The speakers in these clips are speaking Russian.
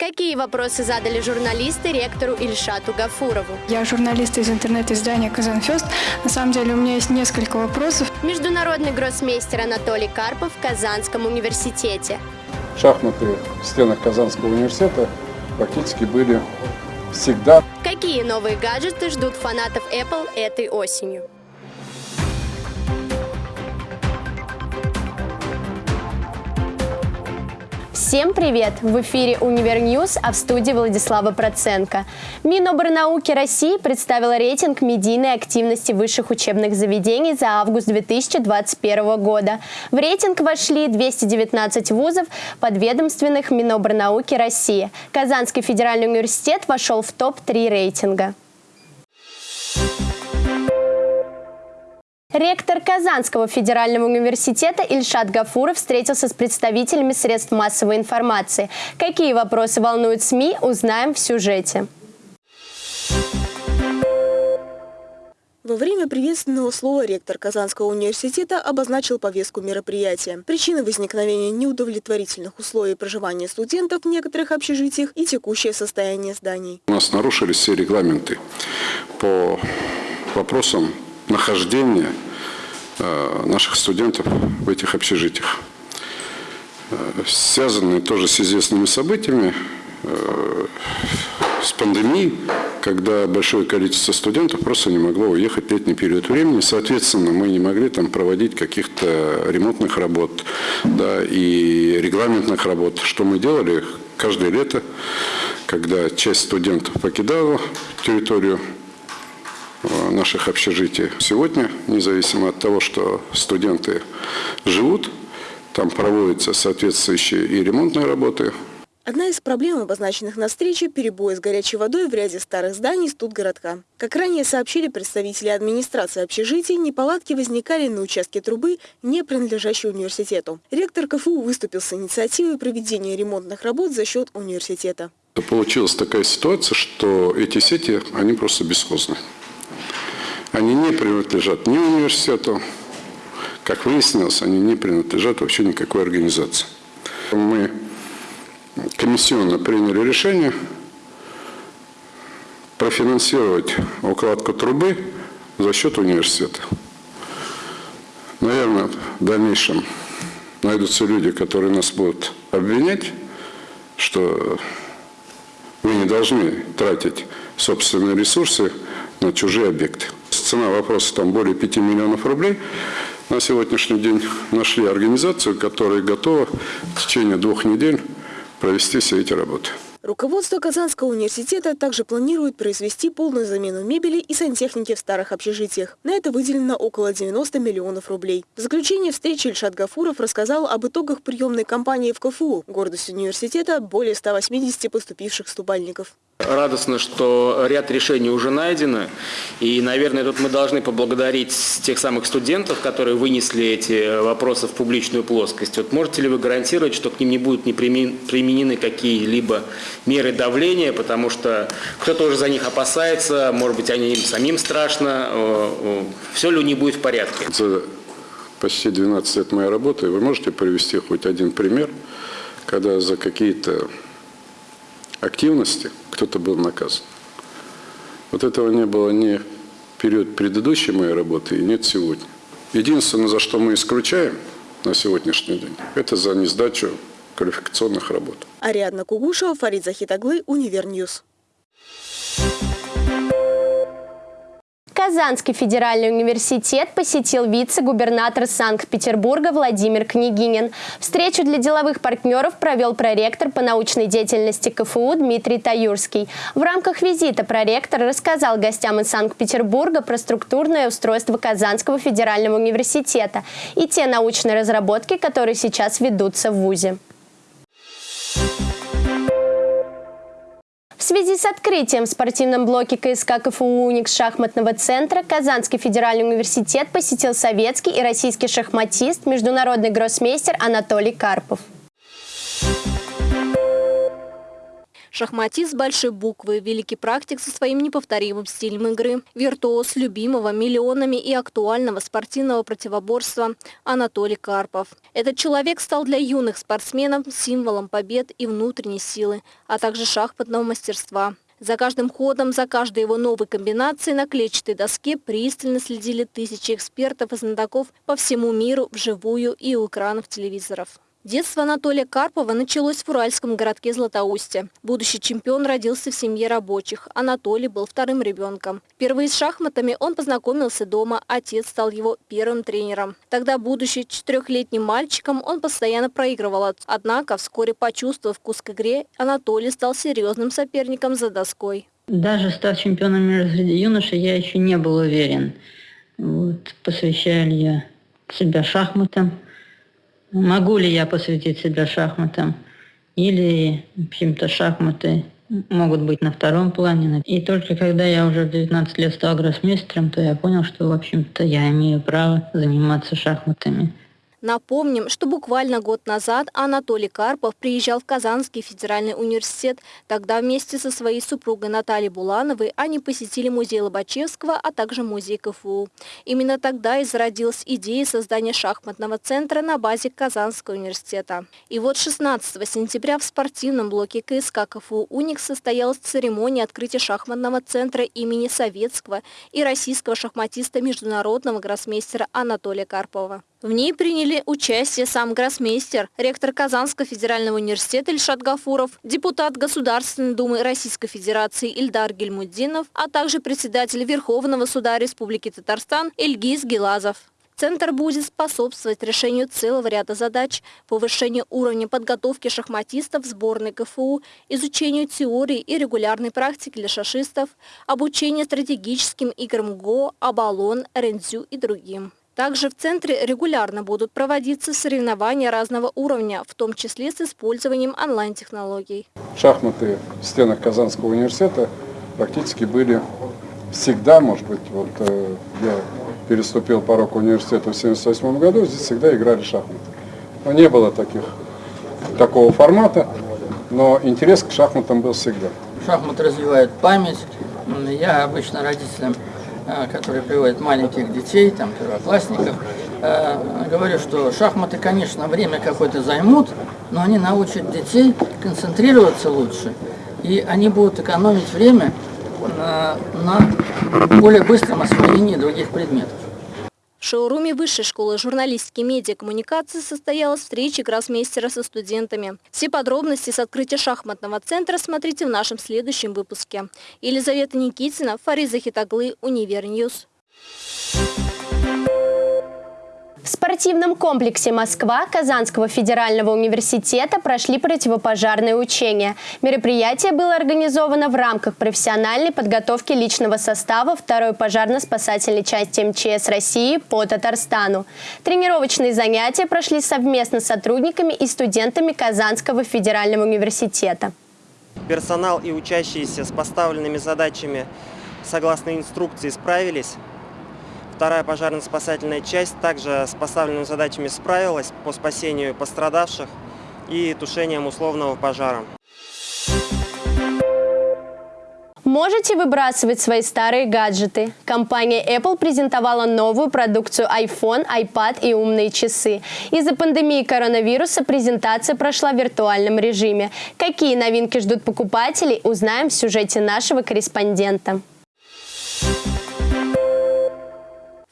Какие вопросы задали журналисты ректору Ильшату Гафурову? Я журналист из интернет-издания «Казанфест». На самом деле у меня есть несколько вопросов. Международный гроссмейстер Анатолий Карпов в Казанском университете. Шахматы в стенах Казанского университета практически были всегда. Какие новые гаджеты ждут фанатов Apple этой осенью? Всем привет! В эфире UniverNews, а в студии Владислава Проценко. Миноборнауки России представила рейтинг медийной активности высших учебных заведений за август 2021 года. В рейтинг вошли 219 вузов подведомственных Миноборнауки России. Казанский федеральный университет вошел в топ-3 рейтинга. Ректор Казанского федерального университета Ильшат Гафуров встретился с представителями средств массовой информации. Какие вопросы волнуют СМИ, узнаем в сюжете. Во время приветственного слова ректор Казанского университета обозначил повестку мероприятия. Причины возникновения неудовлетворительных условий проживания студентов в некоторых общежитиях и текущее состояние зданий. У нас нарушились все регламенты по вопросам нахождения наших студентов в этих общежитиях. Э, связанные тоже с известными событиями, э, с пандемией, когда большое количество студентов просто не могло уехать летний период времени. Соответственно, мы не могли там проводить каких-то ремонтных работ да, и регламентных работ. Что мы делали каждое лето, когда часть студентов покидала территорию Наших общежитий. Сегодня, независимо от того, что студенты живут, там проводятся соответствующие и ремонтные работы. Одна из проблем, обозначенных на встрече, перебои с горячей водой в ряде старых зданий студгородка. Как ранее сообщили представители администрации общежитий, неполадки возникали на участке трубы, не принадлежащей университету. Ректор КФУ выступил с инициативой проведения ремонтных работ за счет университета. Получилась такая ситуация, что эти сети, они просто бесхозны. Они не принадлежат ни университету, как выяснилось, они не принадлежат вообще никакой организации. Мы комиссионно приняли решение профинансировать укладку трубы за счет университета. Наверное, в дальнейшем найдутся люди, которые нас будут обвинять, что мы не должны тратить собственные ресурсы на чужие объекты. Цена вопроса там более 5 миллионов рублей. На сегодняшний день нашли организацию, которая готова в течение двух недель провести все эти работы. Руководство Казанского университета также планирует произвести полную замену мебели и сантехники в старых общежитиях. На это выделено около 90 миллионов рублей. В заключение встречи Ильшат Гафуров рассказал об итогах приемной кампании в КФУ. Гордость университета – более 180 поступивших ступальников. Радостно, что ряд решений уже найдены. И, наверное, тут мы должны поблагодарить тех самых студентов, которые вынесли эти вопросы в публичную плоскость. Вот можете ли вы гарантировать, что к ним не будут не применены какие-либо меры давления, потому что кто-то уже за них опасается, может быть, они им самим страшно. Все ли не будет в порядке? За почти 12 лет моей работы вы можете привести хоть один пример, когда за какие-то активности кто-то был наказан. Вот этого не было ни в период предыдущей моей работы и нет сегодня. Единственное, за что мы исключаем на сегодняшний день, это за несдачу квалификационных работ. Ариадна Кугушева, Фарид Захитаглы, UniverNews. Казанский федеральный университет посетил вице-губернатор Санкт-Петербурга Владимир Княгинин. Встречу для деловых партнеров провел проректор по научной деятельности КФУ Дмитрий Таюрский. В рамках визита проректор рассказал гостям из Санкт-Петербурга про структурное устройство Казанского федерального университета и те научные разработки, которые сейчас ведутся в ВУЗе. Связи с открытием в спортивном блоке КСК КФУ «Уникс» шахматного центра Казанский федеральный университет посетил советский и российский шахматист, международный гроссмейстер Анатолий Карпов. Шахматист большой буквы, великий практик со своим неповторимым стилем игры, виртуоз любимого миллионами и актуального спортивного противоборства Анатолий Карпов. Этот человек стал для юных спортсменов символом побед и внутренней силы, а также шахматного мастерства. За каждым ходом, за каждой его новой комбинацией на клетчатой доске пристально следили тысячи экспертов и знатоков по всему миру вживую и у экранов телевизоров. Детство Анатолия Карпова началось в уральском городке Златоусте. Будущий чемпион родился в семье рабочих. Анатолий был вторым ребенком. Впервые с шахматами он познакомился дома, отец стал его первым тренером. Тогда, будучи четырехлетним мальчиком, он постоянно проигрывал. Однако, вскоре почувствовав вкус к игре, Анатолий стал серьезным соперником за доской. Даже став чемпионом мира среди юношей, я еще не был уверен, вот, посвящаю ли я себя шахматам. Могу ли я посвятить себя шахматам? Или, в общем-то, шахматы могут быть на втором плане. И только когда я уже в 19 лет стал гроссмейстером, то я понял, что, в общем-то, я имею право заниматься шахматами. Напомним, что буквально год назад Анатолий Карпов приезжал в Казанский федеральный университет. Тогда вместе со своей супругой Натальей Булановой они посетили музей Лобачевского, а также музей КФУ. Именно тогда и зародилась идея создания шахматного центра на базе Казанского университета. И вот 16 сентября в спортивном блоке КСК КФУ «Уникс» состоялась церемония открытия шахматного центра имени советского и российского шахматиста международного гроссмейстера Анатолия Карпова. В ней приняли участие сам гроссмейстер, ректор Казанского федерального университета Ильшат Гафуров, депутат Государственной Думы Российской Федерации Ильдар Гельмуддинов, а также председатель Верховного суда Республики Татарстан Эльгиз Гелазов. Центр будет способствовать решению целого ряда задач, повышению уровня подготовки шахматистов сборной КФУ, изучению теории и регулярной практики для шашистов, обучению стратегическим играм ГО, Абалон, Рензю и другим. Также в центре регулярно будут проводиться соревнования разного уровня, в том числе с использованием онлайн-технологий. Шахматы в стенах Казанского университета практически были всегда, может быть, вот э, я переступил порог университета в 1978 году, здесь всегда играли шахматы. Но не было таких, такого формата, но интерес к шахматам был всегда. Шахматы развивают память. Я обычно родителям Э, которые приводят маленьких детей, там, первоклассников, э, говорю, что шахматы, конечно, время какое-то займут, но они научат детей концентрироваться лучше, и они будут экономить время на более быстром освоении других предметов. В шоуруме Высшей школы журналистики и медиакоммуникации состоялась встреча гроссмейстера со студентами. Все подробности с открытия шахматного центра смотрите в нашем следующем выпуске. Елизавета Никитина, Фарид Захитаглы, UniverNews. В спортивном комплексе «Москва» Казанского федерального университета прошли противопожарные учения. Мероприятие было организовано в рамках профессиональной подготовки личного состава второй пожарно-спасательной части МЧС России по Татарстану. Тренировочные занятия прошли совместно с сотрудниками и студентами Казанского федерального университета. Персонал и учащиеся с поставленными задачами согласно инструкции справились. Вторая пожарно-спасательная часть также с поставленными задачами справилась по спасению пострадавших и тушением условного пожара. Можете выбрасывать свои старые гаджеты. Компания Apple презентовала новую продукцию iPhone, iPad и умные часы. Из-за пандемии коронавируса презентация прошла в виртуальном режиме. Какие новинки ждут покупателей, узнаем в сюжете нашего корреспондента.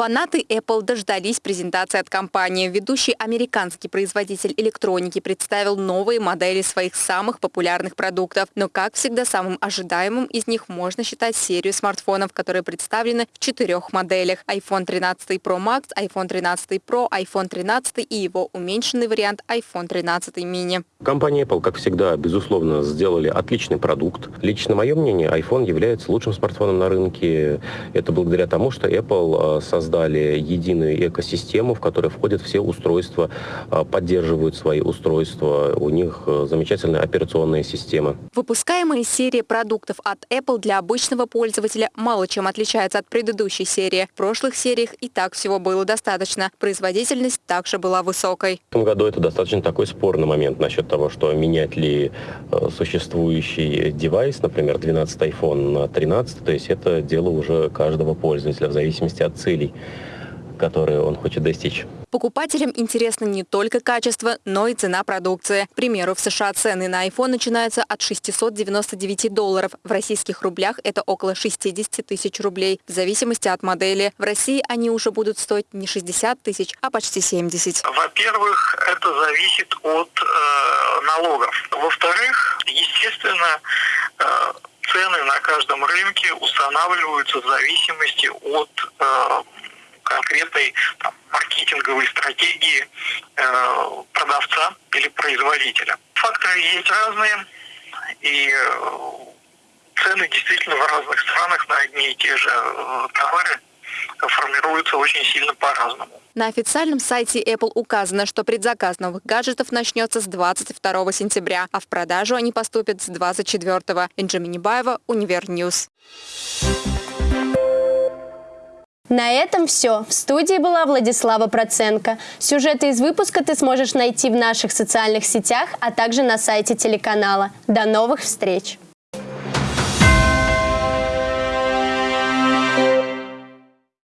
Фанаты Apple дождались презентации от компании. Ведущий американский производитель электроники представил новые модели своих самых популярных продуктов. Но, как всегда, самым ожидаемым из них можно считать серию смартфонов, которые представлены в четырех моделях. iPhone 13 Pro Max, iPhone 13 Pro, iPhone 13 и его уменьшенный вариант iPhone 13 mini. Компания Apple, как всегда, безусловно, сделали отличный продукт. Лично мое мнение, iPhone является лучшим смартфоном на рынке. Это благодаря тому, что Apple создал создали единую экосистему, в которой входят все устройства, а, поддерживают свои устройства. У них э, замечательная операционная система. Выпускаемые серии продуктов от Apple для обычного пользователя мало чем отличаются от предыдущей серии. В прошлых сериях и так всего было достаточно. Производительность также была высокой. В этом году это достаточно такой спорный момент насчет того, что менять ли э, существующий девайс, например, 12 iPhone на 13, то есть это дело уже каждого пользователя в зависимости от целей, которые он хочет достичь. Покупателям интересно не только качество, но и цена продукции. К примеру, в США цены на iPhone начинаются от 699 долларов. В российских рублях это около 60 тысяч рублей, в зависимости от модели. В России они уже будут стоить не 60 тысяч, а почти 70. Во-первых, это зависит от э, налогов. Во-вторых, естественно, э, цены на каждом рынке устанавливаются в зависимости от э, конкретной там, маркетинговой стратегии э, продавца или производителя. Факторы есть разные, и э, цены действительно в разных странах на одни и те же э, товары формируются очень сильно по-разному. На официальном сайте Apple указано, что предзаказ новых гаджетов начнется с 22 сентября, а в продажу они поступят с 24. Энджи Минибаева, Универ News. На этом все. В студии была Владислава Проценко. Сюжеты из выпуска ты сможешь найти в наших социальных сетях, а также на сайте телеканала. До новых встреч!